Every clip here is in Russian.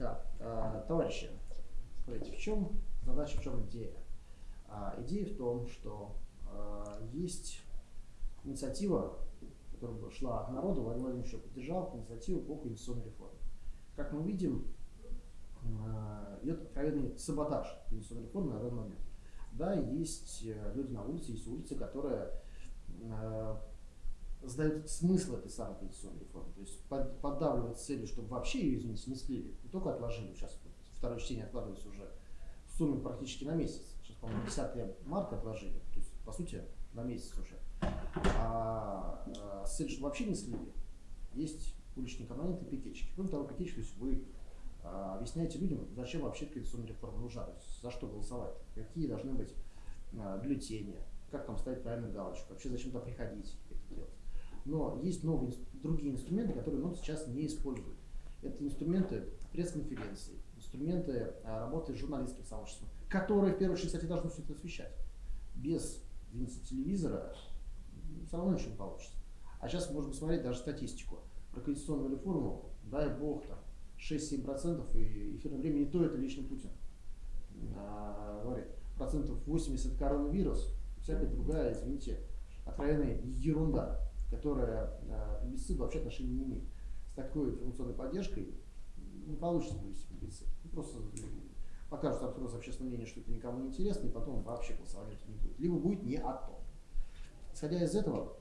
Да, а, товарищи, смотрите, в чем задача, в чем идея? А, идея в том, что а, есть инициатива, которая шла от народа, Владимир Владимирович поддержал, инициативу по конституционной реформе. Как мы видим, идет откровенный саботаж конституционной реформы на данный момент. Да, есть э, люди на улице, есть улицы, которые сдают смысл этой самой пенсионной реформы. То есть под, поддавливать целью, чтобы вообще ее, извините, не слили, не только отложили, сейчас второе чтение откладывается уже в сумме практически на месяц. Сейчас, по-моему, 10 марта отложили, то есть, по сути, на месяц уже. А, а с целью, чтобы вообще не слили, есть уличные компоненты пикетчики. Кроме того, пикетчики, то есть вы а, объясняете людям, зачем вообще пенсионная реформа нужна, то есть за что голосовать, какие должны быть а, бюллетени, как там ставить правильную галочку, вообще зачем туда приходить, это делать. Но есть новые, другие инструменты, которые НОТ сейчас не использует. Это инструменты пресс-конференции, инструменты а, работы с журналистским сообществом, которые, в первую очередь, кстати, должны все это освещать. Без извините, телевизора все равно ничего не получится. А сейчас можем посмотреть даже статистику. Про конституционную реформу, дай бог, там 6-7% и эфирное время не то это лично Путин а, говорит. Процентов 80 коронавирус, всякая другая, извините, откровенная ерунда которая э, плебисцит вообще отношения не имеет. С такой информационной поддержкой не получится провести плебисцит. Ну, просто покажут опрос общественного мнения, что это никому не интересно, и потом вообще голосования не будет. Либо будет не о том. Исходя из этого,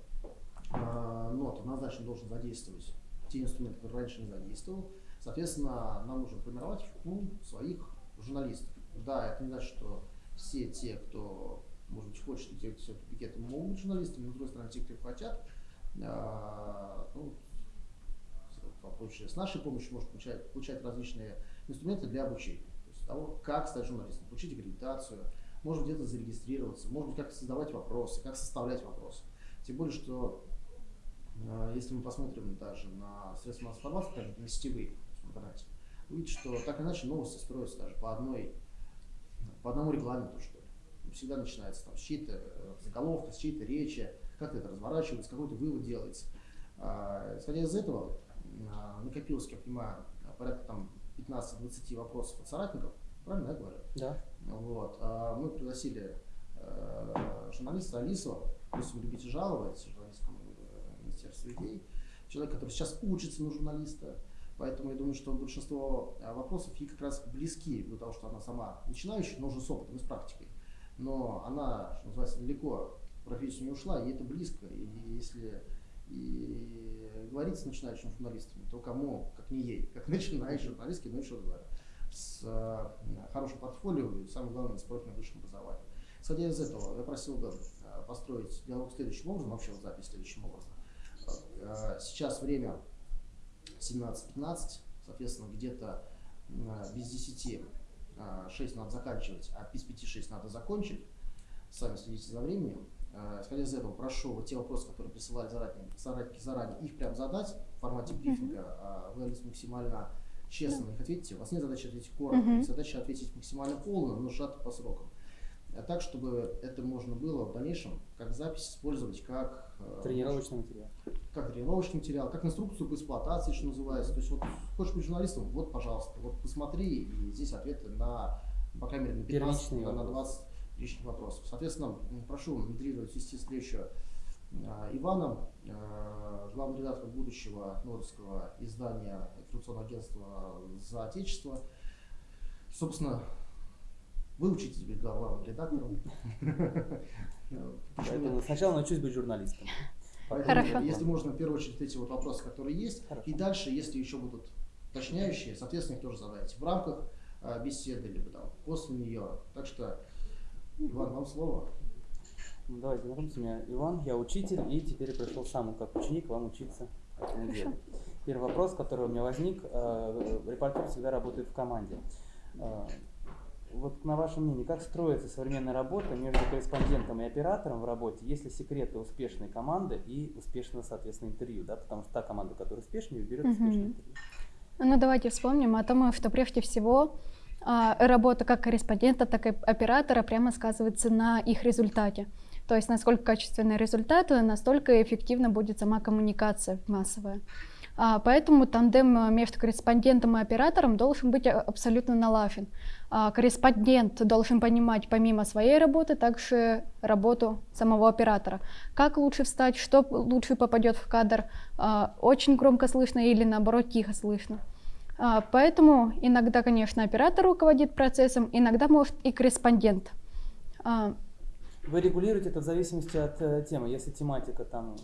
э, НОТ однозначно должен задействовать те инструменты, которые раньше не задействовал. Соответственно, нам нужно формировать ну, своих журналистов. Да, это не значит, что все те, кто, может быть, хочет идти все пикеты, могут быть журналистами, но, с другой стороны, те, кто хотят, а, ну, с нашей помощью может получать, получать различные инструменты для обучения. То есть того, как стать журналистом, получить аккредитацию, может где-то зарегистрироваться, может быть, как создавать вопросы, как составлять вопросы. Тем более, что а, если мы посмотрим даже на средства массовой информации, скажем, на сетевые в интернете, увидите, что так или иначе новости строятся даже по одной, по одному регламенту, что ли. Всегда начинается там с чьей-то э, заголовка, с чьей-то речи, как это разворачивается, какой-то вывод делается. А, исходя из этого, а, накопилось, как я понимаю, порядка там 15-20 вопросов от соратников, правильно я говорю? Да. Вот. А, мы пригласили журналиста Алисова, вы любите жаловать, журналистскому э, министерству идей, человек, который сейчас учится на журналиста, Поэтому я думаю, что большинство вопросов ей как раз близки того, что она сама начинающая, но уже с опытом и с практикой. Но она, что называется, далеко профессию не ушла, и это близко. И если и говорить с начинающими журналистами, то кому, как не ей, как начинающий журналистки, ну еще говорю, с э, хорошим портфолио и, самое главное, с профильным высшим образованием. Исходя из этого, я просил бы э, построить диалог следующим образом, вообще вот запись следующим образом. Э, сейчас время 17.15, соответственно, где-то без 10 э, 6 надо заканчивать, а без 5-6 надо закончить. Сами следите за временем. Э, исходя из этого, прошу вот те вопросы, которые присылали заранее, соратники заранее, их прям задать в формате брифинга. А вы максимально честно на них ответите. У вас нет задачи ответить коротко, задача ответить максимально полно, но сжато по срокам. А так, чтобы это можно было в дальнейшем как запись использовать как э, тренировочный материал. Как тренировочный материал, как инструкцию по эксплуатации, что называется. То есть вот хочешь быть журналистом, вот, пожалуйста, вот посмотри, и здесь ответы на, по крайней мере, на 15, на, на 20 лишних вопросов. Соответственно, прошу модерировать вести встречу а, Ивана, а, главный редактор будущего нордского издания информационного агентства «За Отечество». Собственно, вы учитесь быть главным редактором. Поэтому сначала научусь быть журналистом. Хорошо. Если можно, в первую очередь, эти вот вопросы, которые есть. И дальше, если еще будут уточняющие, соответственно, их тоже задайте в рамках а, беседы, либо там после нее. Так что Иван, вам слово. Ну, давайте, знакомьтесь, меня Иван, я учитель, и теперь пришел сам как ученик вам учиться этому делу. Первый вопрос, который у меня возник, э, репортер всегда работает в команде. Э, вот на ваше мнение, как строится современная работа между корреспондентом и оператором в работе, если секреты успешной команды и успешного, соответственно, интервью, да, потому что та команда, которая успешнее, берет успешное интервью. Ну давайте вспомним о том, что прежде всего работа как корреспондента, так и оператора прямо сказывается на их результате. То есть насколько качественный результат, настолько эффективно будет сама коммуникация массовая. А, Поэтому тандем между корреспондентом и оператором должен быть а, абсолютно налажен. А, Корреспондент должен понимать помимо своей работы также работу самого оператора. Как лучше встать, что лучше попадет в кадр, а, очень громко слышно или наоборот тихо слышно. А, Поэтому иногда, конечно, оператор руководит процессом, иногда может и корреспондент. А, Вы регулируете это в зависимости от э, темы. Если тематика там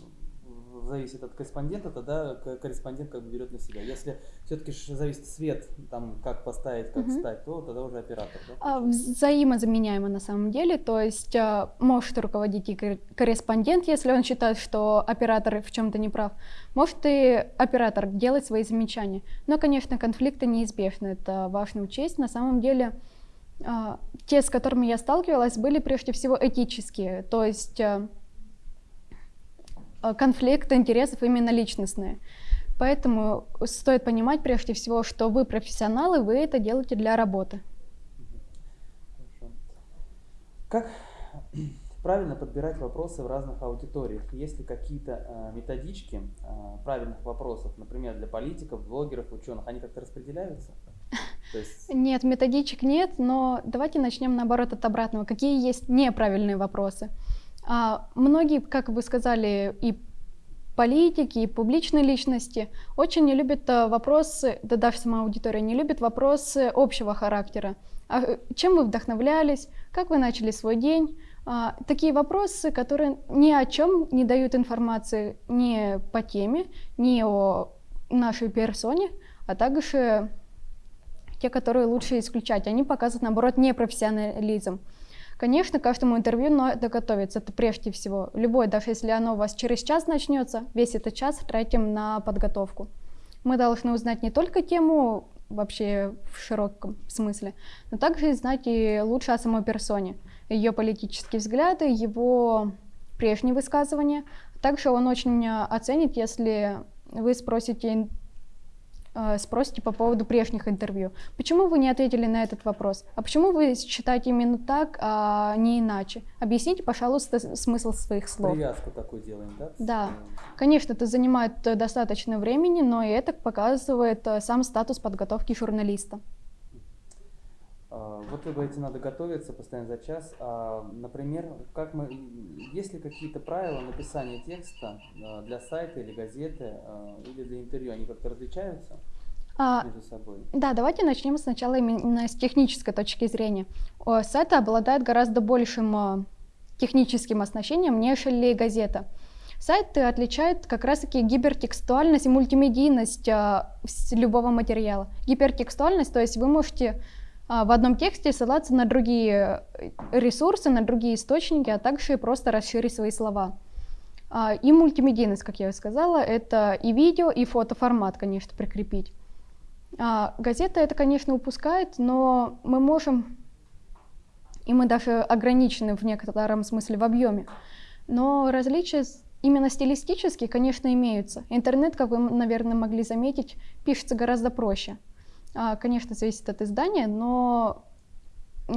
зависит от корреспондента, тогда корреспондент как бы берет на себя. Если все-таки зависит свет, там как поставить, как Мгм. встать, то тогда уже оператор, да? А, Взаимозаменяемо на самом деле, то есть а, может руководить и кор- корреспондент, если он считает, что оператор в чем-то не прав, может и оператор делать свои замечания. Но, конечно, конфликты неизбежны, это важно учесть. На самом деле а, те, с которыми я сталкивалась, были прежде всего этические, то есть конфликты интересов именно личностные. Поэтому стоит понимать прежде всего, что вы профессионалы, вы это делаете для работы. Как правильно подбирать вопросы в разных аудиториях? Есть ли какие-то э, методички э, правильных вопросов, например, для политиков, блогеров, ученых? Они как-то распределяются? Есть, Нет, методичек нет, но давайте начнем наоборот от обратного. Какие есть неправильные вопросы? А, многие, как вы сказали, и политики, и публичные личности очень не любят а, вопросы, да даже сама аудитория не любит вопросы общего характера. А, э, чем вы вдохновлялись? Как вы начали свой день? А, такие вопросы, которые ни о чем не дают информации ни по теме, ни о нашей персоне, а также те, которые лучше исключать. Они показывают, наоборот, непрофессионализм. Конечно, каждому интервью надо готовиться, это прежде всего. Любое, даже если оно у вас через час начнется, весь этот час тратим на подготовку. Мы должны узнать не только тему вообще в широком смысле, но также знать и лучше о самой персоне, ее политические взгляды, его прежние высказывания. Также он очень э, оценит, если вы спросите спросите по поводу прежних интервью. Почему вы не ответили на этот вопрос? А почему вы считаете именно так, а не иначе? Объясните, пожалуйста, смысл своих слов. привязку такую делаем, да? Да. Э, Конечно, это занимает э, достаточно времени, но и это показывает э, сам статус подготовки журналиста. А, Вот вы говорите, надо готовиться постоянно за час. А, например, как мы, есть ли какие-то правила написания текста а, для сайта или газеты а, или для интервью? Они как-то различаются А, между собой? Да, давайте начнем сначала именно с технической точки зрения. Сайт обладает гораздо большим техническим оснащением, нежели газета. Сайт отличает как раз-таки гипертекстуальность и мультимедийность с любого материала. Гипертекстуальность, то есть вы можете а, в одном тексте ссылаться на другие э, ресурсы, на другие источники, а также просто расширить свои слова. А, И мультимедийность, как я сказала, это и видео, и фотоформат, конечно, прикрепить. А, газета это, конечно, упускает, но мы можем, и мы даже ограничены в некотором смысле в объеме, но различия именно стилистические, конечно, имеются. Интернет, как вы, наверное, могли заметить, пишется гораздо проще. А, Конечно, зависит от издания, но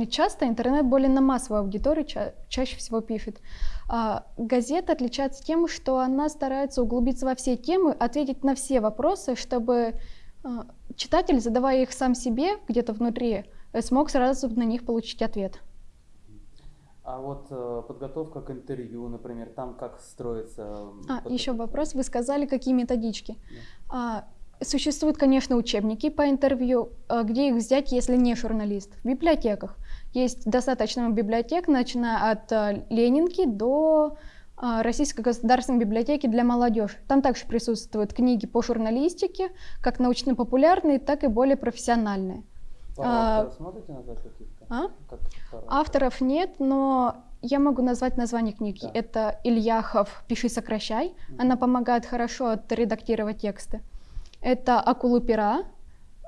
часто интернет более на массовую аудиторию ча- чаще всего пишет. А, Газета отличается тем, что она старается углубиться во все темы, ответить на все вопросы, чтобы а, читатель, задавая их сам себе где-то внутри, э, смог сразу на них получить ответ. А вот э, подготовка к интервью, например, там как строится? А, еще вопрос. Вы сказали, какие методички. А, существуют, конечно, учебники по интервью. А где их взять, если не журналист? В библиотеках. Есть достаточно библиотек, начиная от а, Ленинки до а, Российской государственной библиотеки для молодежи. Там также присутствуют книги по журналистике, как научно-популярные, так и более профессиональные. А, авторов смотрите назвать каких-то? А? Как Авторов нет, но я могу назвать название книги. Да. Это Ильяхов «Пиши, сокращай». Мгм. Она помогает хорошо отредактировать тексты. Это «Акулы пера».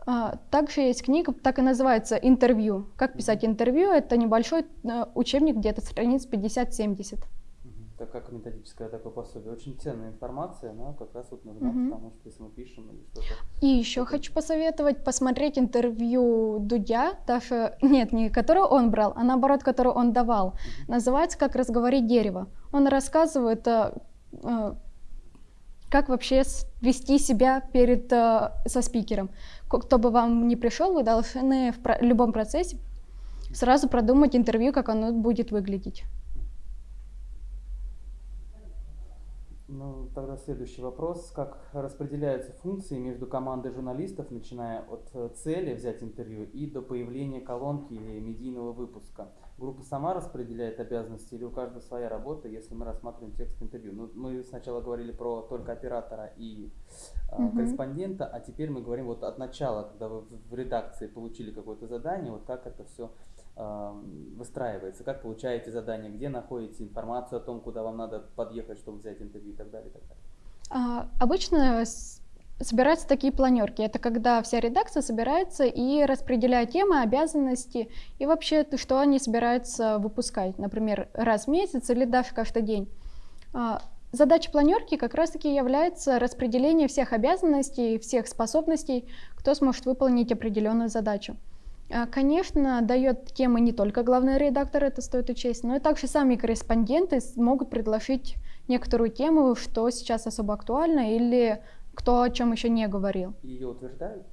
А, Также есть книга, так и называется «Интервью». Как писать интервью? Это небольшой э, учебник, где-то страниц 50-70. Мгм. Это как методическое такое пособие. Очень ценная информация, она как раз вот нужна, Мгм. потому что если мы пишем или что-то. И еще хочу посоветовать посмотреть интервью Дудя, даже, нет, не которое он брал, а наоборот, которое он давал. Называется «Как разговорить дерево». Он рассказывает, э, как вообще вести себя перед, э, со спикером. Кто бы вам ни пришел, вы должны в любом процессе сразу продумать интервью, как оно будет выглядеть. Ну, тогда следующий вопрос. Как распределяются функции между командой журналистов, начиная от э, цели взять интервью и до появления колонки или медийного выпуска? Группа сама распределяет обязанности или у каждого своя работа, если мы рассматриваем текст интервью? Ну, мы сначала говорили про только оператора и э, Мгм. корреспондента, а теперь мы говорим вот от начала, когда вы в редакции получили какое-то задание, вот как это все выстраивается, как получаете задание, где находите информацию о том, куда вам надо подъехать, чтобы взять интервью и так далее. И так далее. А, Обычно собираются такие планерки. Это когда вся редакция собирается и распределяет темы, обязанности и вообще то, что они собираются выпускать, например, раз в месяц или даже каждый день. А, Задача планерки как раз-таки является распределение всех обязанностей, всех способностей, кто сможет выполнить определенную задачу. А, Конечно, дает темы не только главный редактор, это стоит учесть, но и также сами корреспонденты могут предложить некоторую тему, что сейчас особо актуально или кто о чем еще не говорил. Ее утверждают,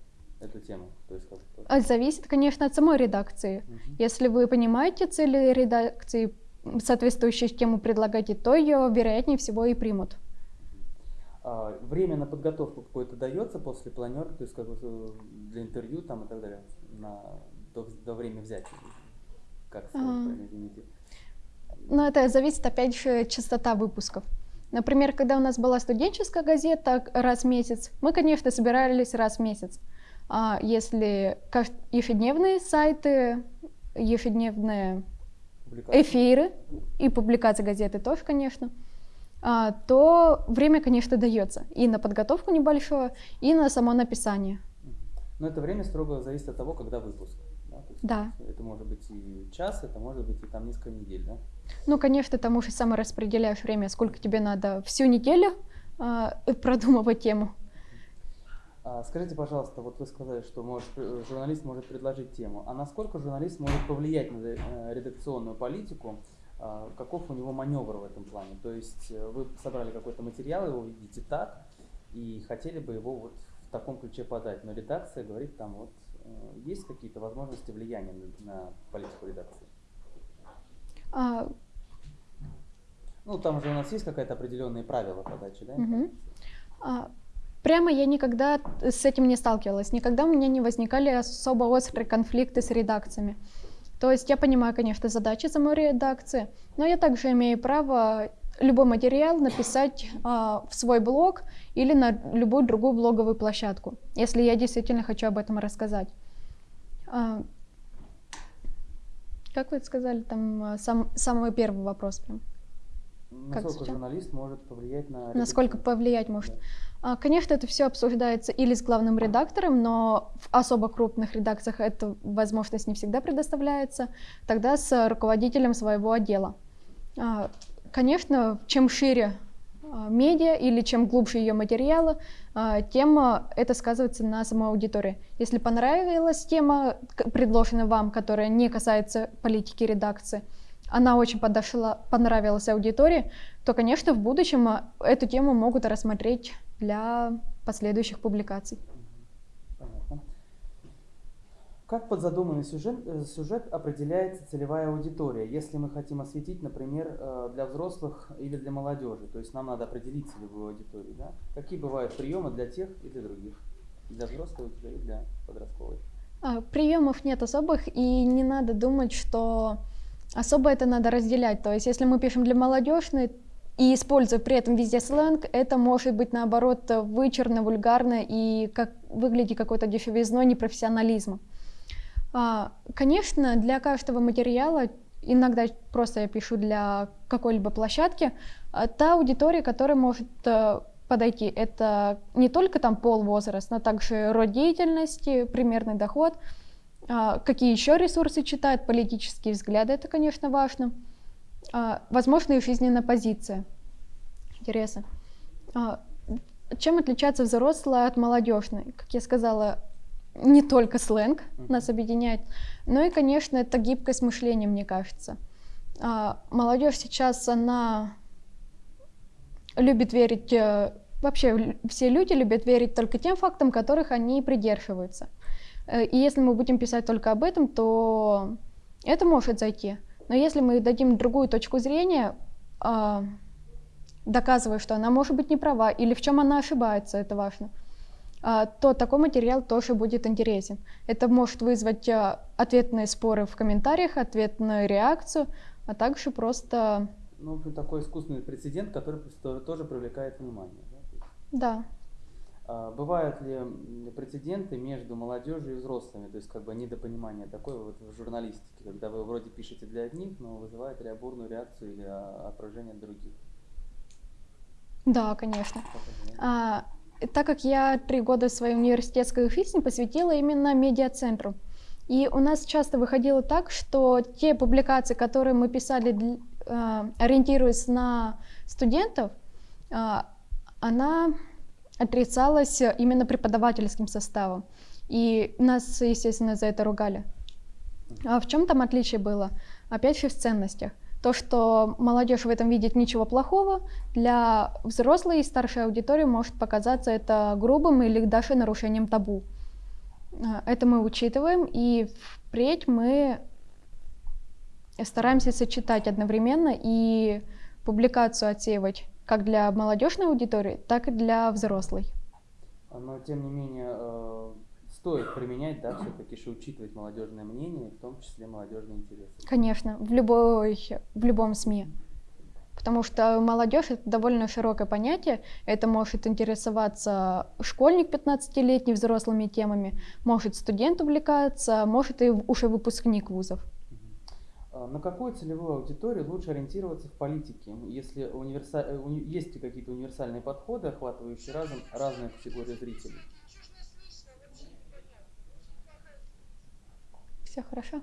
эту тему? То есть как бы- А Зависит, конечно, от самой редакции. Мгм. Если вы понимаете цели редакции, м, соответствующую тему предлагаете, то ее, вероятнее всего, и примут. А, время на подготовку какое-то дается после планерки, то есть как э, для интервью там и так далее, на, до, до времени взятия? Как А. извините? Но это зависит, опять же, частота выпусков. Например, когда у нас была студенческая газета раз в месяц, мы, конечно, собирались раз в месяц. А если ежедневные сайты, ежедневные эфиры и публикации газеты тоже, конечно, а, то время, конечно, дается и на подготовку небольшое, и на само написание. Но это время строго зависит от того, когда выпуск. Да, Да. Это может быть и час, это может быть и там несколько недель, да? Ну, конечно, ты можешь сам распределяешь время, сколько тебе надо всю неделю а, продумывать тему. А, Скажите, пожалуйста, вот вы сказали, что может, э, журналист может предложить тему. А насколько журналист может повлиять на э, редакционную политику? А, Каков у него маневр в этом плане? То есть э, вы собрали какой-то материал, его видите так, и хотели бы его вот в таком ключе подать. Но редакция говорит, там вот э, есть какие-то возможности влияния на, политику редакции? А, Ну, там же у нас есть какая-то определенные правила подачи, да? Мгм. А, Прямо я никогда с этим не сталкивалась, никогда у меня не возникали особо острые конфликты с редакциями. То есть я понимаю, конечно, задачи самой редакции, но я также имею право любой материал написать а, в свой блог или на любую другую блоговую площадку, если я действительно хочу об этом рассказать. А, как вы сказали, там а, сам, самый первый вопрос прям. Насколько сейчас? журналист может повлиять на Насколько редакцию? повлиять может? Да. Конечно, это все обсуждается или с главным редактором, но в особо крупных редакциях эта возможность не всегда предоставляется. Тогда с руководителем своего отдела. Конечно, чем шире а, медиа или чем глубже ее материалы, а, тем а, это сказывается на самой аудитории. Если понравилась тема, предложенная вам, которая не касается политики редакции, она очень подошла, понравилась аудитории, то, конечно, в будущем эту тему могут рассмотреть для последующих публикаций. Как под задуманный сюжет, э, сюжет определяется целевая аудитория, если мы хотим осветить, например, э, для взрослых или для молодежи? То есть нам надо определить целевую аудиторию. Да? Какие бывают приемы для тех и для других? Для аудитории и для подростковой. А, Приемов нет особых, и не надо думать, что особо это надо разделять. То есть, если мы пишем для молодежной и используя при этом везде сленг, это может быть наоборот вычурно, вульгарно и как выглядит какой-то дешевизной непрофессионализма. А, Конечно, для каждого материала, иногда просто я пишу для какой-либо площадки, а, та аудитория, которая может э, подойти, это не только там пол, возраст, но также род деятельности, примерный доход, а, какие еще ресурсы читают, политические взгляды, это, конечно, важно, возможно, и жизненная позиция, интересы. Чем отличается взрослая от молодежной? Как я сказала, не только сленг нас объединяет, но и, конечно, это гибкость мышления, мне кажется. А, Молодежь сейчас, она любит верить э, вообще все люди любят верить только тем фактам, которых они придерживаются. Э, И если мы будем писать только об этом, то это может зайти. Но если мы дадим другую точку зрения, а, доказывая, что она может быть не права или в чем она ошибается, это важно, то такой материал тоже будет интересен. Это может вызвать а, ответные споры в комментариях, ответную реакцию, а также просто, Ну, в общем, такой искусственный прецедент, который тоже привлекает внимание. да, да, А, Бывают ли прецеденты между молодежью и взрослыми, то есть как бы недопонимание такое вот в журналистике, когда вы вроде пишете для одних, но вызывает ре- бурную реакцию или а, отражение от других? да, конечно. А, так как я три года своей университетской жизни посвятила именно медиацентру, и у нас часто выходило так, что те публикации, которые мы писали, а, ориентируясь на студентов, а, она отрицалась именно преподавательским составом. И нас, естественно, за это ругали. А в чем там отличие было? Опять же в ценностях. То, что молодежь в этом видит ничего плохого, для взрослой и старшей аудитории может показаться это грубым или даже нарушением табу. А, Это мы учитываем, и впредь мы стараемся сочетать одновременно и публикацию отсеивать как для молодежной аудитории, так и для взрослой. Но тем не менее э, стоит применять, да, все-таки же учитывать молодежное мнение, в том числе молодежные интересы. Конечно, в, любой, в любом СМИ. Потому что молодежь это довольно широкое понятие. Это может интересоваться школьник 15-летний взрослыми темами, может студент увлекаться, может и уже выпускник вузов. А На какую целевую аудиторию лучше ориентироваться в политике, если универса- э, есть ли какие-то универсальные подходы, охватывающие разом разные категории зрителей? Все хорошо?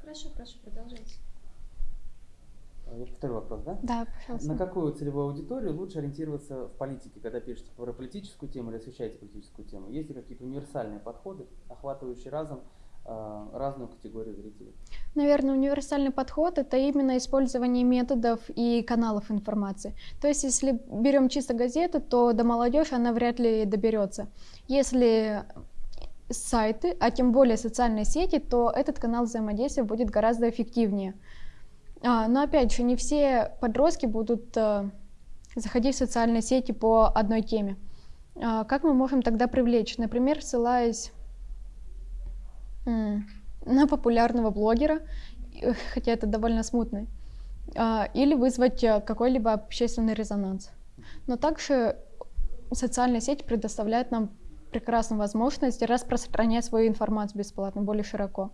Хорошо, прошу, продолжайте. А, повторю вопрос, да? Да, пожалуйста. На какую целевую аудиторию лучше ориентироваться в политике, когда пишете про политическую тему или освещаете политическую тему? Есть ли какие-то универсальные подходы, охватывающие разом а, разную категорию зрителей? Наверное, универсальный подход это именно использование методов и каналов информации. То есть, если берем чисто газету, то до молодежи она вряд ли доберется. Если сайты, а тем более социальные сети, то этот канал взаимодействия будет гораздо эффективнее. А, но опять же, не все подростки будут э, заходить в социальные сети по одной теме. А, как мы можем тогда привлечь? Например, ссылаясь на популярного блогера, э, хотя это довольно смутно, а, или вызвать э, какой-либо общественный резонанс. Но также социальные сети предоставляют нам прекрасную возможность распространять свою информацию бесплатно, более широко.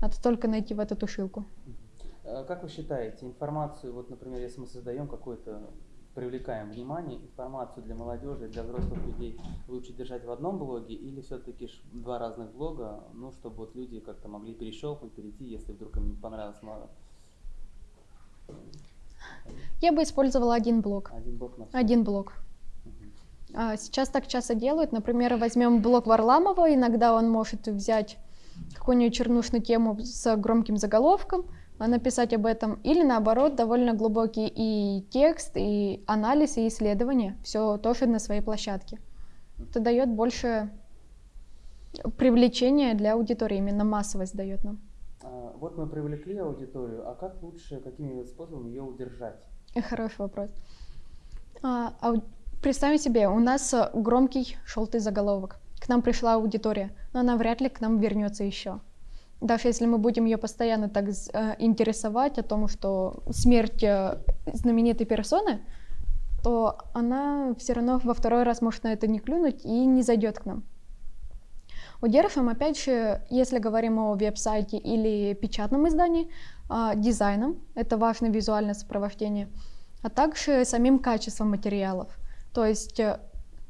Надо только найти в эту тушилку. А Как вы считаете, информацию, вот, например, если мы создаем какой-то, привлекаем внимание, информацию для молодежи, для взрослых людей лучше держать в одном блоге или все-таки два разных блога, ну, чтобы вот люди как-то могли перещелкнуть, перейти, если вдруг им не понравилось мало. Я бы использовала один блок. Один блог на. Один блок. А, Сейчас так часто делают. Например, возьмем блок Варламова, иногда он может взять какую-нибудь чернушную тему с громким заголовком, а, написать об этом, или наоборот, довольно глубокий и текст, и анализ, и исследование, все тоже на своей площадке. Это дает больше привлечения для аудитории, именно массовость дает нам. А, Вот мы привлекли аудиторию, а как лучше, какими способами ее удержать? Хороший вопрос. Представим себе, у нас э, громкий желтый заголовок. К нам пришла аудитория, но она вряд ли к нам вернется еще. Даже если мы будем ее постоянно так э, интересовать о том, что смерть э, знаменитой персоны, то она все равно во второй раз может на это не клюнуть и не зайдет к нам. Удерживаем, опять же, если говорим о веб-сайте или печатном издании, а, дизайном, это важное визуальное сопровождение, а также самим качеством материалов. То есть э,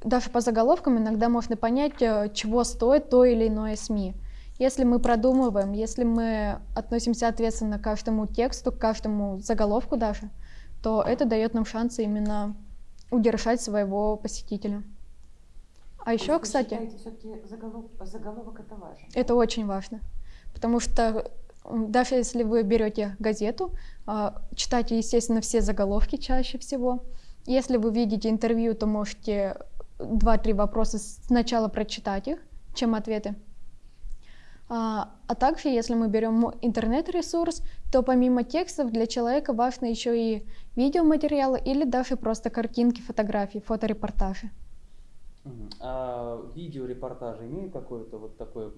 даже по заголовкам иногда можно понять, э, чего стоит то или иное СМИ. Если мы продумываем, если мы относимся ответственно к каждому тексту, к каждому заголовку даже, то это дает нам шансы именно удержать своего посетителя. А еще, Вы кстати, все-таки заголовок, заголовок это важно? это очень важно, потому что даже если вы берете газету, а, читайте, естественно, все заголовки чаще всего. Если вы видите интервью, то можете два-три вопроса сначала прочитать их, чем ответы. А, а также, если мы берем интернет-ресурс, то помимо текстов для человека важно еще и видеоматериалы или даже просто картинки, фотографии, фоторепортажи. А видеорепортажи имеют какую-то вот такую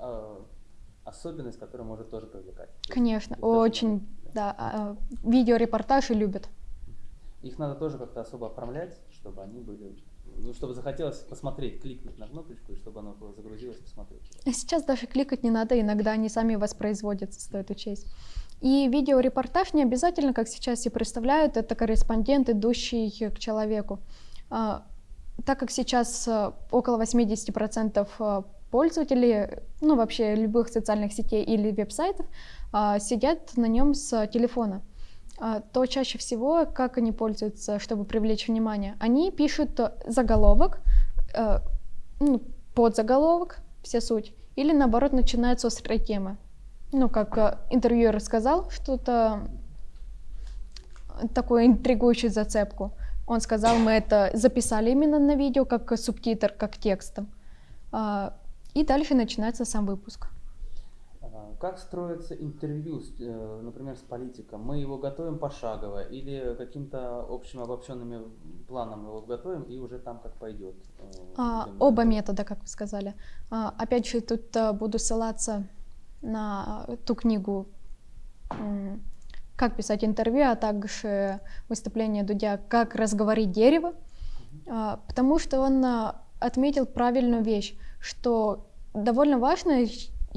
а, особенность, которая может тоже привлекать? Есть Конечно, очень, надо- да, а, видеорепортажи любят. Их надо тоже как-то особо оформлять, чтобы они были, ну, чтобы захотелось посмотреть, кликнуть на кнопочку, и чтобы оно загрузилось, посмотреть. Сейчас даже кликать не надо, иногда они сами воспроизводятся, стоит учесть. И видеорепортаж не обязательно, как сейчас и представляют, это корреспондент, идущий к человеку. А, Так как сейчас а, около 80% а, пользователей, ну вообще любых социальных сетей или веб-сайтов, а, сидят на нем с телефона, а, то чаще всего, как они пользуются, чтобы привлечь внимание, они пишут э, заголовок, э, ну, подзаголовок, вся суть, или наоборот начинают с острой темы. Ну, как э, интервьюер сказал, что-то такую интригующую зацепку. Он сказал, мы это записали именно на видео, как субтитр, как текстом. А, И дальше начинается сам выпуск. Как строится интервью, э, например, с политиком? Мы его готовим пошагово или каким-то общим обобщенными планом его готовим и уже там как пойдет? э, А, оба метода, как вы сказали. А, опять же, тут а, буду ссылаться на ту книгу «Как писать интервью», а также выступление Дудя «Как разговорить дерево», А, потому что он отметил правильную вещь, что довольно важно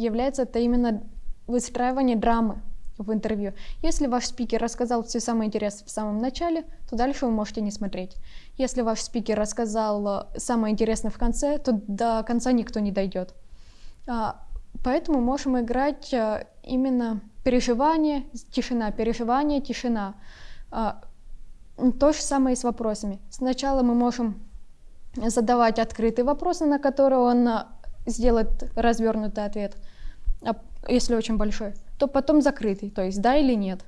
является это именно выстраивание драмы в интервью. Если ваш спикер рассказал все самое интересное в самом начале, то дальше вы можете не смотреть. Если ваш спикер рассказал э, самое интересное в конце, то до конца никто не дойдет. А, Поэтому можем играть э, именно переживание, тишина, переживание, тишина. А, То же самое и с вопросами. Сначала мы можем задавать открытые вопросы, на которые он сделает развернутый ответ, а если очень большой, то потом закрытый, то есть да или нет.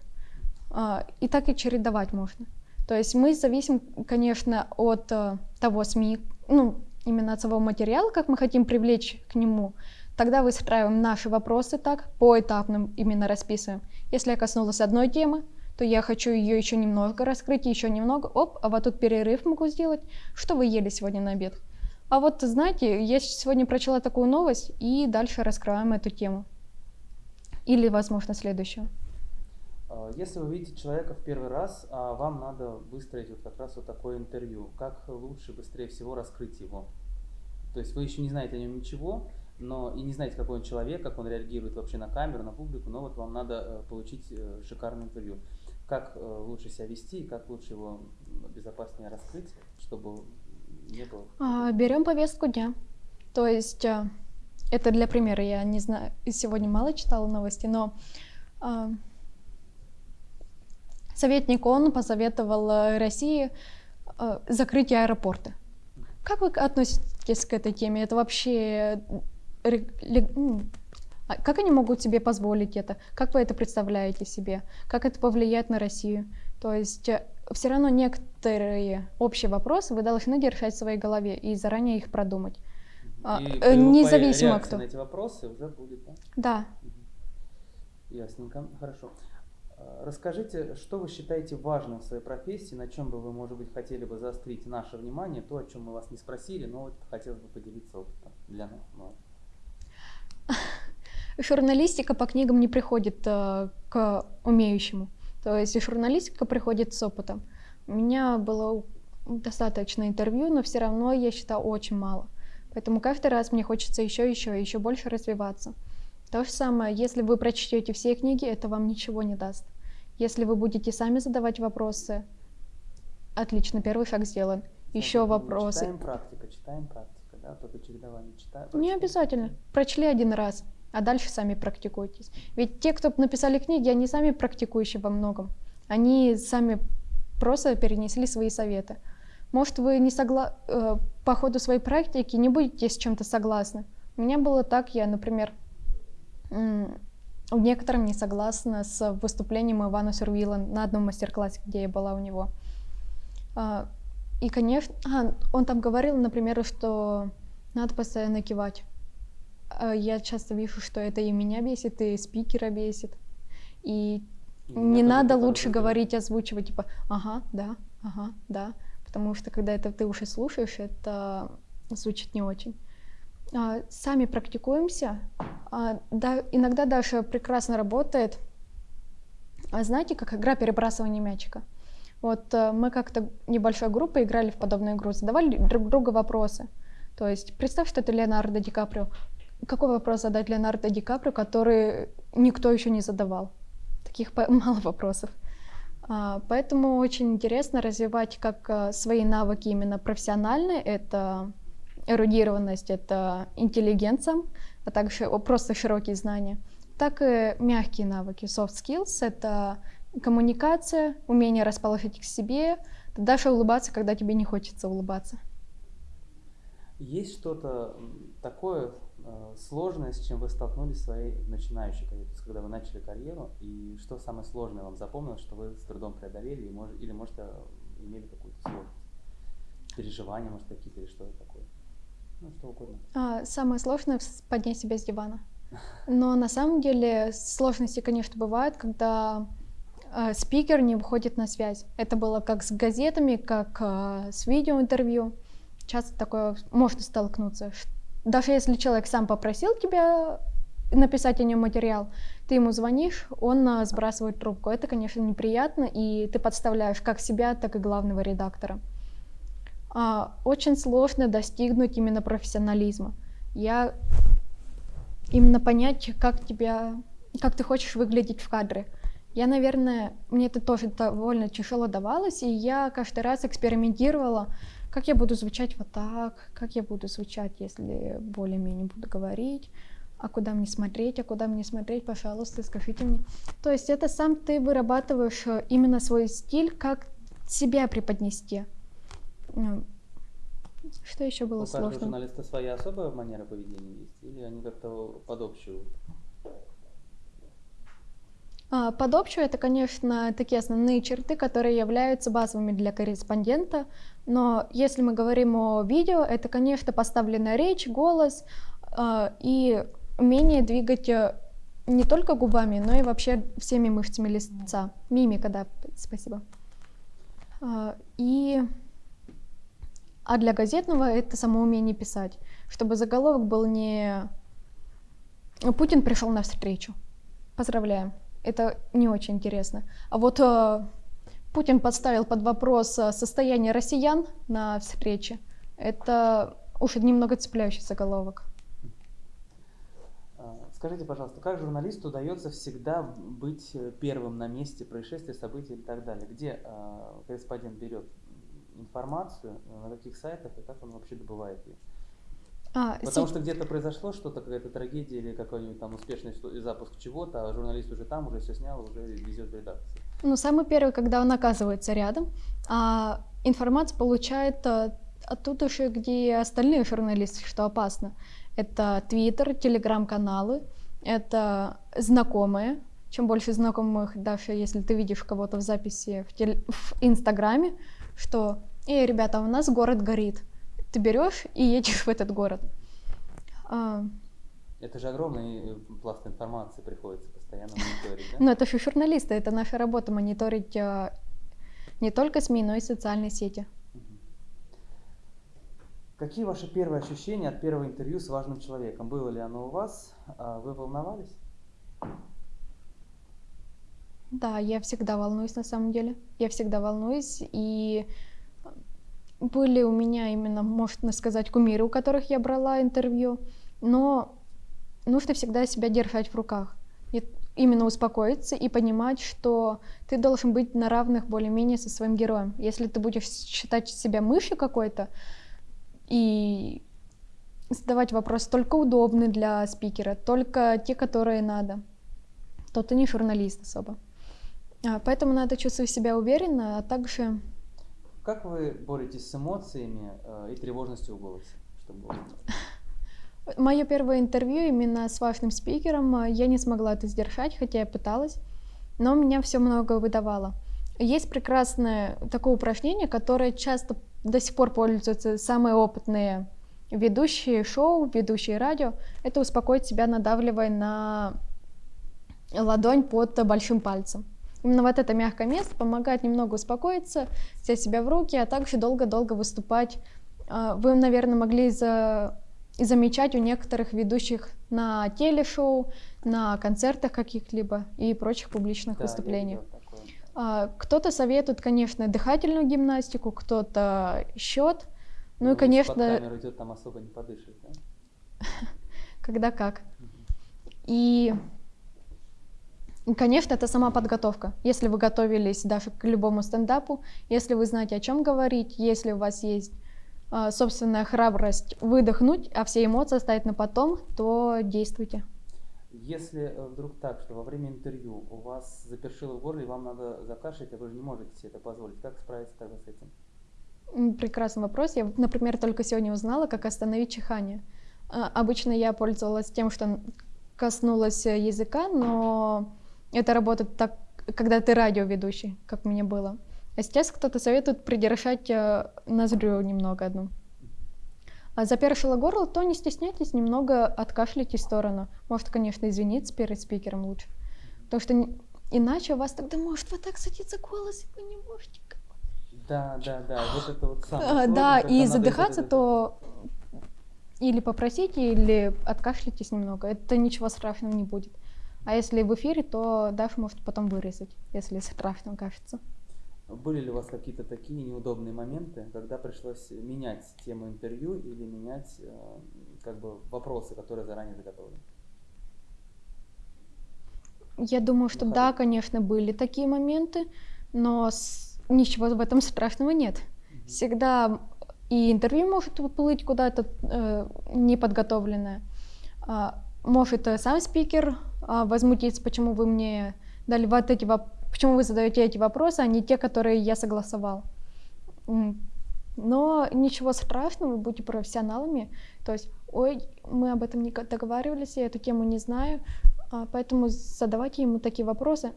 А, И так и чередовать можно. То есть мы зависим, конечно, от э, того СМИ, ну, именно от самого материала, как мы хотим привлечь к нему. Тогда выстраиваем наши вопросы так, поэтапно именно расписываем. Если я коснулась одной темы, то я хочу ее еще немного раскрыть, еще немного, оп, а вот тут перерыв могу сделать. Что вы ели сегодня на обед? А вот, знаете, я сегодня прочла такую новость, и дальше раскрываем эту тему. Или, возможно, следующую. А, Если вы видите человека в первый раз, а вам надо выстроить вот как раз вот такое интервью, как лучше, быстрее всего раскрыть его? То есть вы еще не знаете о нем ничего, но и не знаете, какой он человек, как он реагирует вообще на камеру, на публику, но вот вам надо э, получить э, шикарное интервью. Как э, лучше себя вести как лучше его безопаснее раскрыть, чтобы было... А, Берем повестку дня. То есть а, это для примера. Я не знаю, сегодня мало читала новости, но а, советник ООН посоветовал э, России а, закрыть аэропорты. Как вы относитесь к этой теме? Это вообще лег- ну, как они могут себе позволить это? Как вы это представляете себе? Как это повлияет на Россию? То есть все равно некоторые общие вопросы вы должны держать в своей голове и заранее их продумать. А, И э, независимо кто. на эти вопросы уже будет, да? Да. Ясненько, хорошо. А, Расскажите, что вы считаете важным в своей профессии, на чем бы вы, может быть, хотели бы заострить наше внимание, то, о чем мы вас не спросили, но вот хотелось бы поделиться опытом для нас. Ну, Журналистика по книгам не приходит э, к умеющему. То есть журналистика приходит с опытом. У меня было достаточно интервью, но все равно я считаю очень мало. Поэтому каждый раз мне хочется еще, еще, еще больше развиваться. То же самое, если вы прочтете все книги, это вам ничего не даст. Если вы будете сами задавать вопросы, отлично, первый шаг сделан. Еще вопросы. Читаем практика, читаем практика, да, только чередование читаем. Не обязательно. Прочли один раз, а дальше сами практикуйтесь. Ведь те, кто написали книги, они сами практикующие во многом. Они сами просто перенесли свои советы. Может, вы не согла... э, по ходу своей практики не будете с чем-то согласны. У меня было так, я, например, в некотором не согласна с выступлением Ивана Сурвила на одном мастер-классе, где я была у него. А, И, конечно, а, он там говорил, например, что надо постоянно кивать. А Я часто вижу, что это и меня бесит, и спикера бесит. И И не надо это лучше раздражает. говорить, озвучивать, типа, ага, да, ага, да. Потому что когда это ты уже слушаешь, это звучит не очень. А, Сами практикуемся. А, да, иногда даже прекрасно работает. А знаете, как игра перебрасывания мячика? Вот э, мы как-то небольшой группой играли в подобную игру, задавали друг другу вопросы. То есть представь, что ты Леонардо Ди Каприо. Какой вопрос задать Леонардо Ди Каприо, который никто еще не задавал? Таких мало вопросов. А, Поэтому очень интересно развивать как а, свои навыки именно профессиональные, это эрудированность, это интеллигенция, а также просто широкие знания, так и мягкие навыки, soft skills, это коммуникация, умение расположить к себе, даже улыбаться, когда тебе не хочется улыбаться. Есть что-то такое сложное, с чем вы столкнулись в своей начинающей карьере, когда вы начали карьеру, и что самое сложное вам запомнилось, что вы с трудом преодолели, и мож- или, может, э, имели какую-то сложность? Переживания, может, какие-то, или что-то такое? Ну, что угодно. А, Самое сложное поднять себя с дивана. Но на самом деле сложности, конечно, бывают, когда э, спикер не выходит на связь. Это было как с газетами, как э, с видеоинтервью. Часто такое можно столкнуться. Даже если человек сам попросил тебя написать о нем материал, ты ему звонишь, он э, сбрасывает трубку. Это, конечно, неприятно, и ты подставляешь как себя, так и главного редактора. А, Очень сложно достигнуть именно профессионализма. Я именно понять, как тебя, как ты хочешь выглядеть в кадре. Я, наверное, мне это тоже довольно тяжело давалось, и я каждый раз экспериментировала, как я буду звучать вот так, как я буду звучать, если более-менее буду говорить, а куда мне смотреть, а куда мне смотреть, пожалуйста, скажите мне. То есть это сам ты вырабатываешь э, именно свой стиль, как себя преподнести. Ну, Что еще было У каждого сложно? журналиста своя особая манера поведения есть, или они как-то под общую? А, Под общую это, конечно, такие основные черты, которые являются базовыми для корреспондента. Но если мы говорим о видео, это, конечно, поставленная речь, голос а, и умение двигать э, не только губами, но и вообще всеми мышцами лица. Мимика, да, спасибо. А, И а для газетного это само умение писать, чтобы заголовок был не Путин пришел на встречу. Поздравляем. Это не очень интересно. А вот э, Путин подставил под вопрос э, состояние россиян на встрече. Это уж немного цепляющий заголовок. А, Скажите, пожалуйста, как журналисту удается всегда быть э, первым на месте происшествия, событий и так далее? Где а, корреспондент берет информацию, э, на каких сайтах и как он вообще добывает ее? А, Потому се- что где-то произошло что-то, какая-то трагедия или какой-нибудь там успешный запуск чего-то, а журналист уже там, уже все снял, уже везет в редакцию. Ну, самый первый, когда он оказывается рядом, а информацию получает э, оттуда же, где остальные журналисты, что опасно. Это Твиттер, Телеграм-каналы, это знакомые. Чем больше знакомых, даже если ты видишь кого-то в записи в, теле- в Инстаграме, что «Эй, ребята, у нас город горит». Ты берешь и едешь в этот город. А, Это же огромный э, пласт информации приходится постоянно мониторить, да? Но это же журналисты, это наша работа мониторить э, не только СМИ, но и социальные сети. Какие ваши первые ощущения от первого интервью с важным человеком? Было ли оно у вас? А Вы волновались? Да, я всегда волнуюсь на самом деле. Я всегда волнуюсь. И были у меня именно, можно сказать, кумиры, у которых я брала интервью. Но нужно всегда себя держать в руках. И именно успокоиться и понимать, что ты должен быть на равных более-менее со своим героем. Если ты будешь считать себя мышью какой-то и задавать вопросы только удобные для спикера, только те, которые надо, то ты не журналист особо. А, Поэтому надо чувствовать себя уверенно, а также Как вы боретесь с эмоциями э, и тревожностью в голосе? Чтобы мое первое интервью именно с важным спикером, а, я не смогла это сдержать, хотя я пыталась, но меня все много выдавало. Есть прекрасное такое упражнение, которое часто до сих пор пользуются самые опытные ведущие шоу, ведущие радио, это успокоить себя, надавливая на ладонь под большим пальцем. Именно вот это мягкое место помогает немного успокоиться, взять себя в руки, а также долго-долго выступать. А, Вы, наверное, могли за... замечать у некоторых ведущих на телешоу, на концертах каких-либо и прочих публичных Да, выступлениях. А, Кто-то советует, конечно, дыхательную гимнастику, кто-то счет. Ну и, если конечно, Под камеру идет, там особо не подышишь, да? когда как. И, и, конечно, это сама подготовка. Если вы готовились даже к любому стендапу, если вы знаете, о чем говорить, если у вас есть а, собственная храбрость выдохнуть, а все эмоции оставить на потом, то действуйте. Если э, вдруг так, что во время интервью у вас запершило в горле, и вам надо закашлять, а вы же не можете себе это позволить, как справиться тогда с этим? Прекрасный вопрос. Я, например, только сегодня узнала, как остановить чихание. А, Обычно я пользовалась тем, что коснулась э, языка, но это работает так, когда ты радиоведущий, как мне было. А сейчас кто-то советует придержать э, ноздрю немного одну. А запершило горло, то не стесняйтесь, немного откашляйте в сторону. Может, конечно, извиниться перед спикером лучше. Потому что иначе у вас тогда может вот так садиться голос, и вы не можете Да, да, да, вот это вот самое а, сложное, Да, и задыхаться, это- то или попросите, или откашляйтесь немного. Это ничего страшного не будет. А если в эфире, то Даша может потом вырезать, если страшно кажется. Были ли у вас какие-то такие неудобные моменты, когда пришлось менять тему интервью или менять э, как бы вопросы, которые заранее заготовлены? Я думаю, что Ну, да, конечно, были такие моменты, но с- ничего в этом страшного нет. Всегда и интервью может уплыть куда-то э, неподготовленное. А, может э, сам спикер возмутиться, почему вы мне дали вот эти воп- почему вы задаете эти вопросы, а не те, которые я согласовал. Но ничего страшного, будьте профессионалами. То есть, ой, мы об этом не договаривались, я эту тему не знаю, а, поэтому задавайте ему такие вопросы.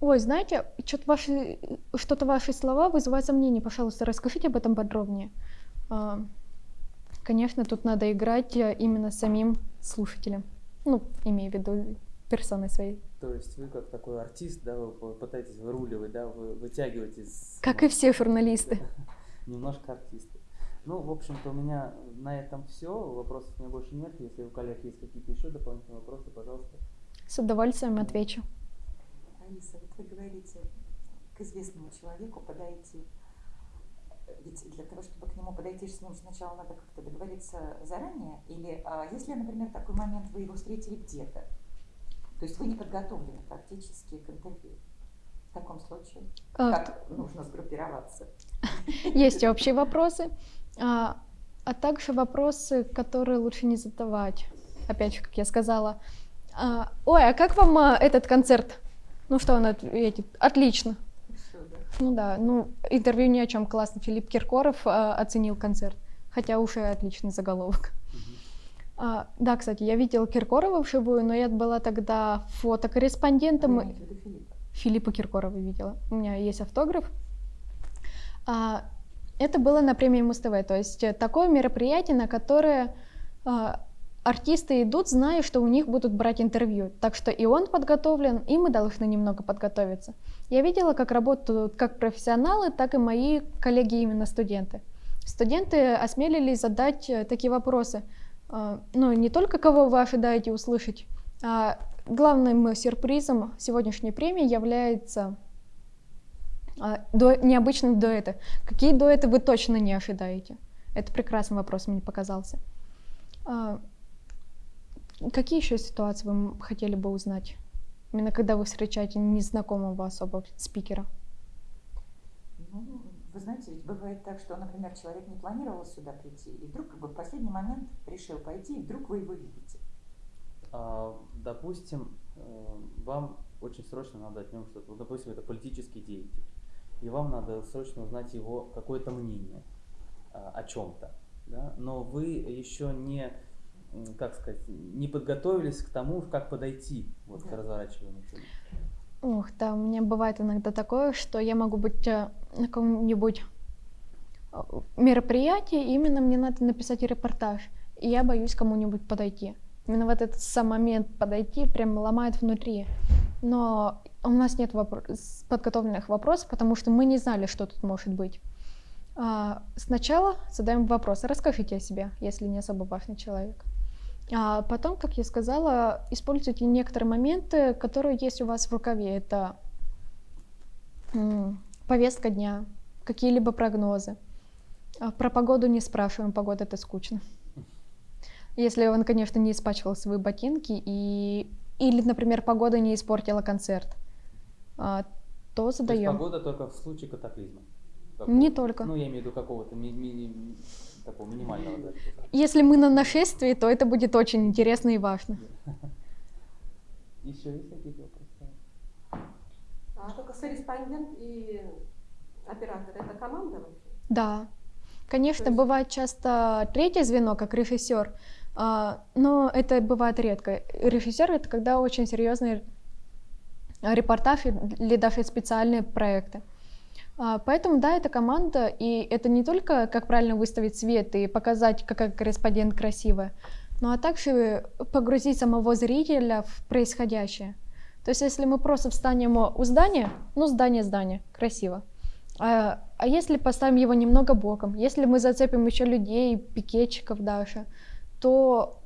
Ой, знаете, что-то ваши, что-то ваши слова вызывают сомнения. Пожалуйста, расскажите об этом подробнее. А, Конечно, тут надо играть э, именно самим слушателем. Ну, имею в виду персоной своей. То есть вы как такой артист, да, вы пытаетесь выруливать, да, вы вытягиваете из... Как и все журналисты. Немножко артисты. Ну, в общем-то, у меня на этом все. Вопросов у меня больше нет. Если у коллег есть какие-то еще дополнительные вопросы, пожалуйста. С удовольствием отвечу. Алиса, вот вы говорите, к известному человеку подойти. Ведь для того, чтобы к нему подойти, с ним сначала надо как-то договориться заранее? Или а, если, например, такой момент, вы его встретили где-то, то есть вы не подготовлены практически к интервью, в таком случае А, как нужно сгруппироваться? Есть общие вопросы, а, а также вопросы, которые лучше не задавать. Опять же, как я сказала. А, Ой, а как вам а, этот концерт? Ну что он ответит? Отлично. Ну да, ну интервью ни о чем. Классно. Филипп Киркоров а, оценил концерт. Хотя уже отличный заголовок. А, да, кстати, я видела Киркорова вживую, но я была тогда Вы фотокорреспондентом. имеете в виду Филиппа? Филиппа Киркорова видела. У меня есть автограф. А, это было на премии Муз-ТВ, то есть э, такое мероприятие, на которое а, артисты идут, зная, что у них будут брать интервью. Так что и он подготовлен, и мы должны немного подготовиться. Я видела, как работают как профессионалы, так и мои коллеги, именно студенты. Студенты осмелились задать э, такие вопросы. А, Ну, не только кого вы ожидаете услышать, а главным сюрпризом сегодняшней премии является а, дуэ- необычные дуэты. Какие дуэты вы точно не ожидаете? Это прекрасный вопрос мне показался. А, Какие еще ситуации вы хотели бы узнать? Именно когда вы встречаете незнакомого особо спикера. Ну, вы знаете, ведь бывает так, что, например, человек не планировал сюда прийти, и вдруг как бы в последний момент решил пойти, и вдруг вы его видите. А, допустим, э, вам очень срочно надо от него что-то. Вот, допустим, это политический деятель. И вам надо срочно узнать его какое-то мнение а, о чем-то. Да? Но вы еще не, как сказать, не подготовились к тому, как подойти вот, к Да. разворачиванию фильма. Ух, да, у меня бывает иногда такое, что я могу быть э, на каком-нибудь э, мероприятие, и именно мне надо написать репортаж. И я боюсь кому-нибудь подойти. Именно вот этот сам момент подойти прям ломает внутри. Но у нас нет вопро- с- подготовленных вопросов, потому что мы не знали, что тут может быть. А, Сначала задаем вопрос, расскажите о себе, если не особо важный человек. А потом, как я сказала, используйте некоторые моменты, которые есть у вас в рукаве. Это повестка дня, какие-либо прогнозы. А Про погоду не спрашиваем, погода это скучно. Если он, конечно, не испачкал свои ботинки и или, например, погода не испортила концерт, а, то То задаем. погода только в случае катаклизма. Не Какого-то. только. Ну, я имею в виду какого-то ми- ми- такого минимального. да. Если мы на нашествии, то это будет очень интересно и важно. Еще есть какие-то вопросы? А только корреспондент и оператор это команда вообще? Да, конечно, есть- бывает часто третье звено, как режиссер, а, но это бывает редко. Режиссер это когда очень серьезный репортаж или даже специальные проекты. А, Поэтому, да, это команда, и это не только как правильно выставить свет и показать, какая корреспондент красивая, но а также погрузить самого зрителя в происходящее. То есть, если мы просто встанем у здания, ну, здание, здание, красиво. А, а если поставим его немного боком, если мы зацепим еще людей, пикетчиков даже, то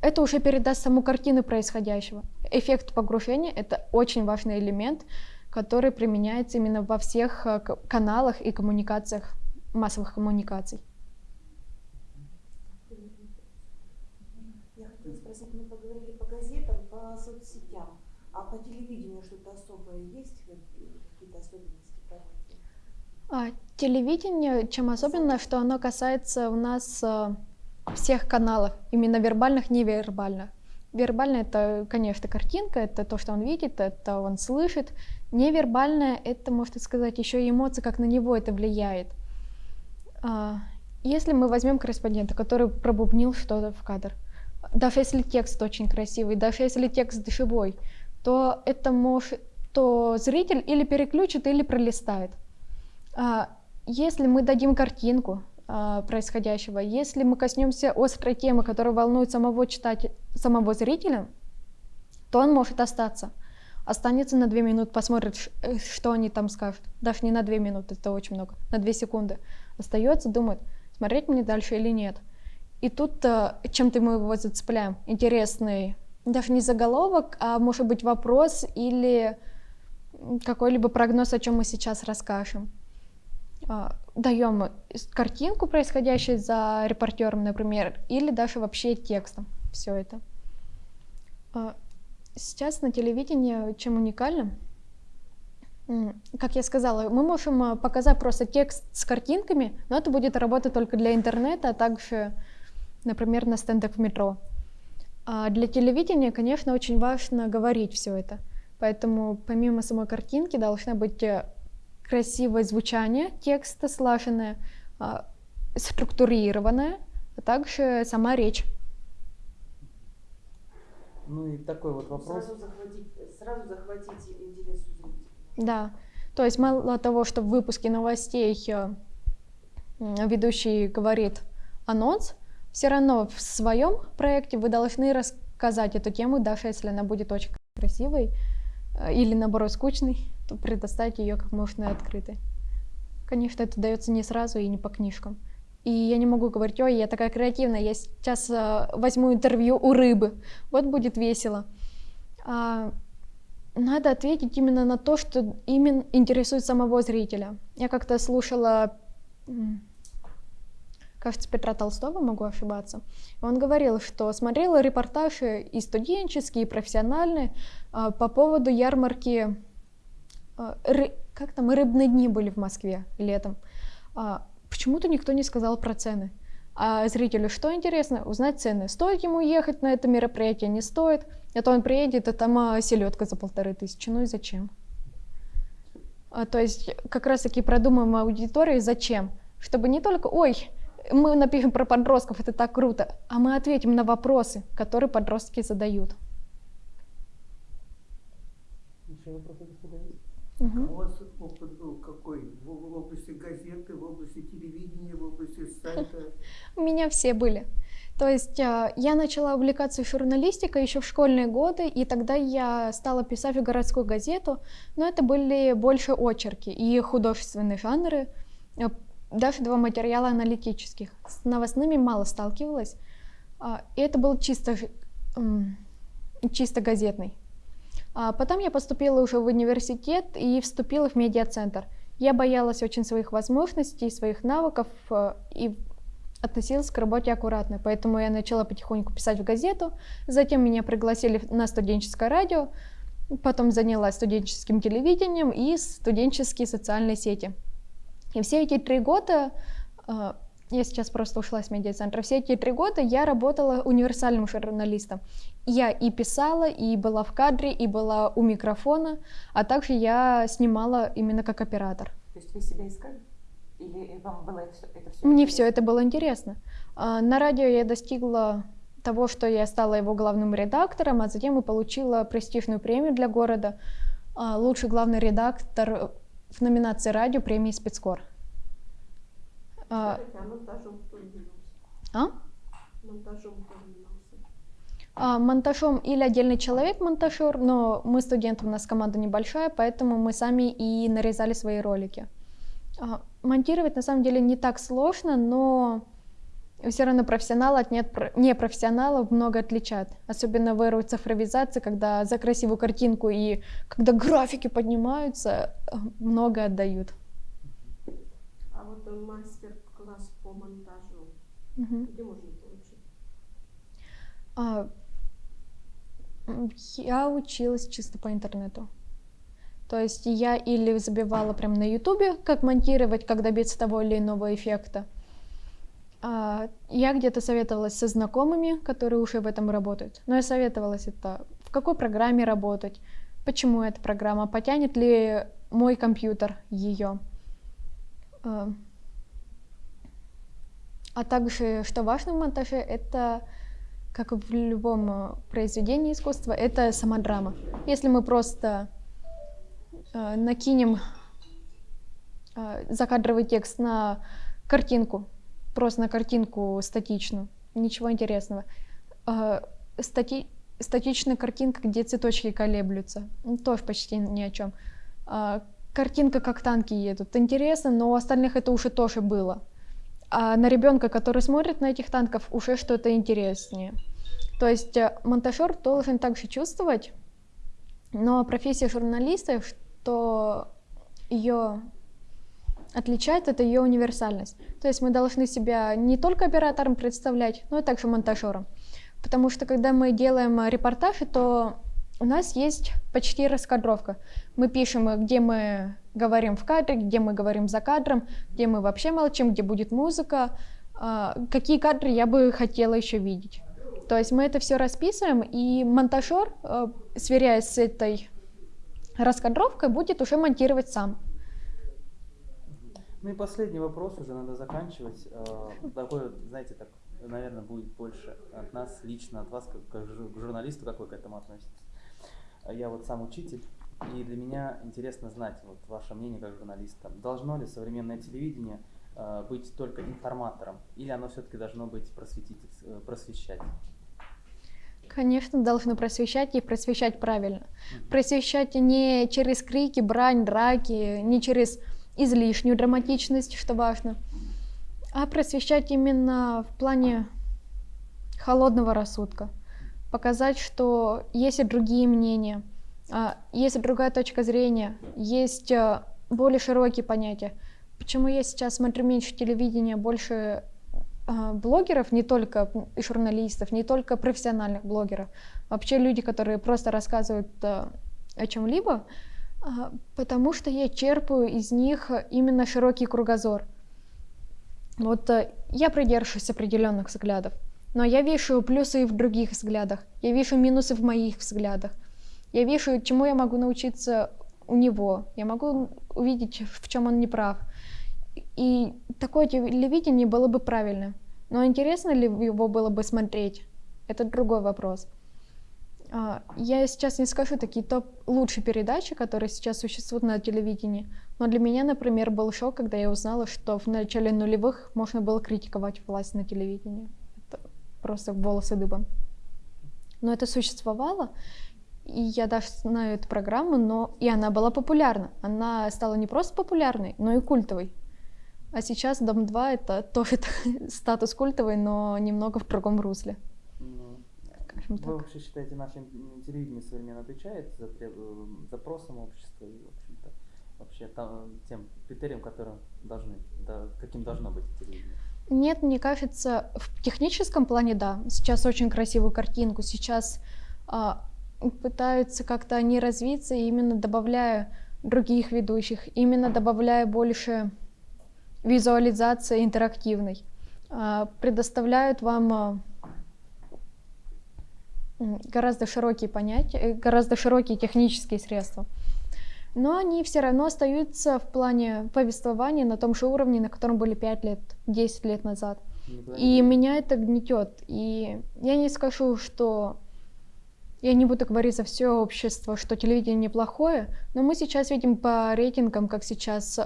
это уже передаст саму картину происходящего. Эффект погружения — это очень важный элемент, который применяется именно во всех э, каналах и коммуникациях, массовых коммуникаций. Я хотела спросить, мы поговорили по газетам, по соцсетям, а по телевидению что-то особое есть, Как- какие-то особенности? А, телевидение, чем особенно, что оно касается у нас э, всех каналов, именно вербальных, невербальных. Вербально это, конечно, картинка, это то, что он видит, это он слышит. Невербальное это, можно сказать, еще и эмоции, как на него это влияет. А, Если мы возьмем корреспондента, который пробубнил что-то в кадр, даже если текст очень красивый, даже если текст живой, то это может, то зритель или переключит, или пролистает. А, Если мы дадим картинку а, происходящего, если мы коснемся острой темы, которая волнует самого читателя, самого зрителя, то он может остаться. Останется на две минуты, посмотрит, э, что они там скажут. Даже не на две минуты, это очень много, на две секунды. Остается, думает, смотреть мне дальше или нет. И тут а, чем-то мы его зацепляем. Интересный, даже не заголовок, а может быть вопрос или какой-либо прогноз, о чем мы сейчас расскажем. А, Даем картинку происходящей за репортером, например, или даже вообще текстом все это. А, Сейчас на телевидении чем уникально? Как я сказала, мы можем а, показать просто текст с картинками, но это будет работать только для интернета, а также, например, на стендах в метро. А для телевидения, конечно, очень важно говорить все это. Поэтому помимо самой картинки должна быть э, красивое звучание текста, слаженное, а, структурированное, а также сама речь. Ну и такой вот вопрос. Сразу захватить, сразу захватить интерес у зрителя. Да, то есть мало того, что в выпуске новостей э, ведущий говорит анонс, все равно в своем проекте вы должны рассказать эту тему, даже если она будет очень красивой э, или наоборот скучной, то предоставить ее как можно открытой. Конечно, это дается не сразу и не по книжкам. И я не могу говорить, ой, я такая креативная, я сейчас э, возьму интервью у рыбы, вот будет весело. А, надо ответить именно на то, что именно интересует самого зрителя. Я как-то слушала, кажется, Петра Толстого, могу ошибаться. Он говорил, что смотрел репортажи и студенческие, и профессиональные а, по поводу ярмарки, а, ры- как там, рыбные дни были в Москве летом. Почему-то никто не сказал про цены. А зрителю что интересно? Узнать цены. Стоит ему ехать на это мероприятие, не стоит. А то он приедет, а там а, селедка за полторы тысячи. Ну и зачем? А, то есть как раз-таки продумаем аудиторию зачем. Чтобы не только, ой, мы напишем про подростков, это так круто, а мы ответим на вопросы, которые подростки задают. Еще вопросы, господа, Мгм. У вас опыт был какой? В, области газеты, в области телевидения, в области сайта? У меня все были. То есть а, я начала увлекаться журналистикой еще в школьные годы, и тогда я стала писать в городскую газету, но это были больше очерки и художественные жанры, а, даже два материала аналитических. С новостными мало сталкивалась, а, и это был чисто, чисто газетный. А потом я поступила уже в университет и вступила в медиацентр. Я боялась очень своих возможностей, своих навыков э, и относилась к работе аккуратно, поэтому я начала потихоньку писать в газету, затем меня пригласили на студенческое радио, потом занялась студенческим телевидением и студенческие социальные сети. И все эти три года, э, я сейчас просто ушла с медиацентра, все эти три года я работала универсальным журналистом. Я и писала, и была в кадре, и была у микрофона, а также я снимала именно как оператор. То есть вы себя искали? Или вам было это, это все Мне все это было интересно. А, На радио я достигла того, что я стала его главным редактором, а затем и получила престижную премию для города. а, Лучший главный редактор в номинации радио премии спецкор. А, а? А? Монтажом? А, Монтажом или отдельный человек монтажер, но мы студенты, у нас команда небольшая, поэтому мы сами и нарезали свои ролики. А, Монтировать на самом деле не так сложно, но все равно профессионал от непрофессионалов много отличает. Особенно в эру цифровизации, когда за красивую картинку и когда графики поднимаются, э, много отдают. А вот монтажу, Где можно получить? А, м, Я училась чисто по интернету. То есть я или забивала прям на ютубе, как монтировать, как добиться того или иного эффекта. А, Я где-то советовалась со знакомыми, которые уже в этом работают. Но я советовалась это, в какой программе работать, почему эта программа, потянет ли мой компьютер ее. А а также, что важно в монтаже, это как в любом э, произведении искусства, это сама драма. Если мы просто э, накинем э, закадровый текст на картинку, просто на картинку статичную, ничего интересного. Э, стати- статичная картинка, где цветочки колеблются, ну, тоже почти ни о чем. А, картинка, как танки едут, интересно, но у остальных это уже тоже было. А на ребенка, который смотрит на этих танков, уже что-то интереснее. То есть э, монтажер должен также чувствовать, но профессия журналиста, что ее отличает, это ее универсальность. То есть мы должны себя не только оператором представлять, но и также монтажером. Потому что когда мы делаем э, репортажи, то у нас есть почти раскадровка. Мы пишем, э, где мы говорим в кадре, где мы говорим за кадром, где мы вообще молчим, где будет музыка, а, какие кадры я бы хотела еще видеть. То есть мы это все расписываем, и монтажер, э, сверяясь с этой раскадровкой, будет уже монтировать сам. Ну и последний вопрос, уже надо заканчивать. Э, Такой, знаете, так, наверное, будет больше от нас, лично от вас, как к журналисту, как вы к этому относитесь. А Я вот сам учитель, и для меня интересно знать вот ваше мнение как журналиста. Должно ли современное телевидение э, быть только информатором, или оно все-таки должно быть э, просвещать? Конечно, должны просвещать и просвещать правильно. Просвещать не через крики, брань, драки, не через излишнюю драматичность, что важно, а просвещать именно в плане холодного рассудка. Показать, что есть и другие мнения, а, есть и другая точка зрения, есть а, более широкие понятия. Почему я сейчас смотрю меньше телевидения, больше а, блогеров, не только журналистов, не только профессиональных блогеров, вообще люди, которые просто рассказывают о чем-либо, потому что я черпаю из них именно широкий кругозор. Вот я придерживаюсь определенных взглядов, но я вижу плюсы и в других взглядах, я вижу минусы в моих взглядах, я вижу, чему я могу научиться у него, я могу увидеть, в чем он не прав. И такое телевидение было бы правильным. Но интересно ли его было бы смотреть? Это другой вопрос. А, Я сейчас не скажу такие топ лучшие передачи, которые сейчас существуют на телевидении, но для меня, например, был шок, когда я узнала, что в начале нулевых можно было критиковать власть на телевидении. Просто волосы дыбом. Но это существовало, и я даже знаю эту программу, но и она была популярна. Она стала не просто популярной, но и культовой. А сейчас Дом-2 это тоже статус культовый, но немного в другом русле. Ну, Скажем Вы так. вообще считаете, наше телевидение современно отвечает за э, запросам общества и, в общем-то, вообще там, тем критериям, которые должны, да, каким должно быть телевидение? Нет, мне кажется, в техническом плане да. Сейчас очень красивую картинку. Сейчас а, пытаются как-то они развиться, именно добавляя других ведущих, именно добавляя больше визуализации интерактивной. А, предоставляют вам а, гораздо широкие понятия, э, гораздо широкие технические средства. Но они все равно остаются в плане повествования на том же уровне, на котором были 5 лет, 10 лет назад. И меня это гнетет. И я не скажу, что я не буду говорить за все общество, что телевидение неплохое, но мы сейчас видим по рейтингам, как сейчас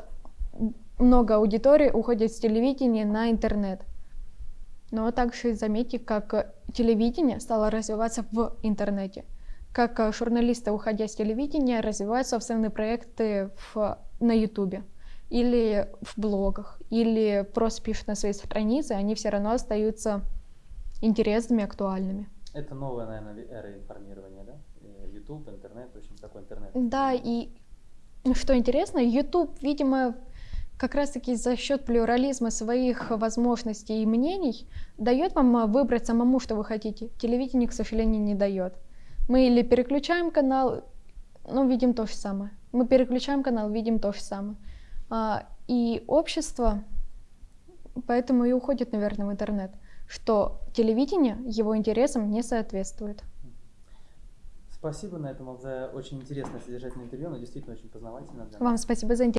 много аудитории уходит с телевидения на интернет. Но также заметьте, как телевидение стало развиваться в интернете. Как э, журналисты, уходя с телевидения, развивают собственные проекты в, на Ютубе или в блогах, или просто пишут на своей странице, они все равно остаются интересными, актуальными. Это новая, наверное, эра информирования, да? Э, YouTube, интернет, в общем, такой интернет. Да, и что интересно, YouTube, видимо, как раз-таки за счет плюрализма своих возможностей и мнений дает вам а, выбрать самому, что вы хотите. Телевидение, к сожалению, не дает. Мы или переключаем канал, ну, видим то же самое. Мы переключаем канал, видим то же самое. А, и общество поэтому и уходит, наверное, в интернет, что телевидение его интересам не соответствует. Спасибо на этом за очень интересное содержательное интервью, оно действительно очень познавательно. Вам спасибо за интерес.